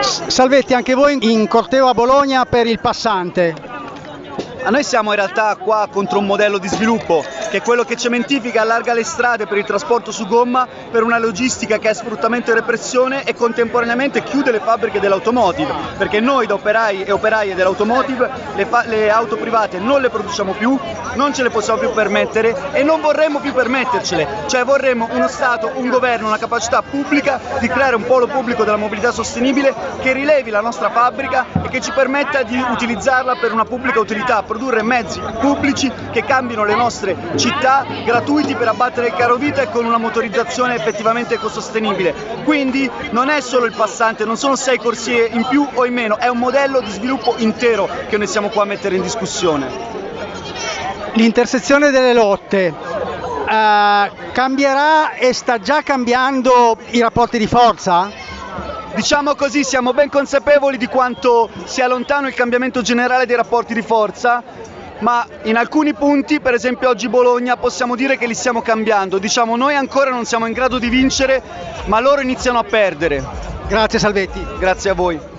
Salvetti, anche voi in corteo a Bologna per il passante. Noi siamo in realtà qua contro un modello di sviluppo che è quello che cementifica, allarga le strade per il trasporto su gomma per una logistica che è sfruttamento e repressione e contemporaneamente chiude le fabbriche dell'automotive. Perché noi da operai e operaie dell'automotive le, le auto private non le produciamo più, non ce le possiamo più permettere e non vorremmo più permettercele, cioè vorremmo uno Stato, un governo, una capacità pubblica di creare un polo pubblico della mobilità sostenibile che rilevi la nostra fabbrica e che ci permetta di utilizzarla per una pubblica utilità produrre mezzi pubblici che cambino le nostre città gratuiti per abbattere il caro vita e con una motorizzazione effettivamente ecosostenibile. Quindi non è solo il passante, non sono sei corsie in più o in meno, è un modello di sviluppo intero che noi siamo qua a mettere in discussione. L'intersezione delle lotte eh, cambierà e sta già cambiando i rapporti di forza? Diciamo così, siamo ben consapevoli di quanto sia lontano il cambiamento generale dei rapporti di forza, ma in alcuni punti, per esempio oggi Bologna, possiamo dire che li stiamo cambiando. Diciamo noi ancora non siamo in grado di vincere, ma loro iniziano a perdere. Grazie Salvetti. Grazie a voi.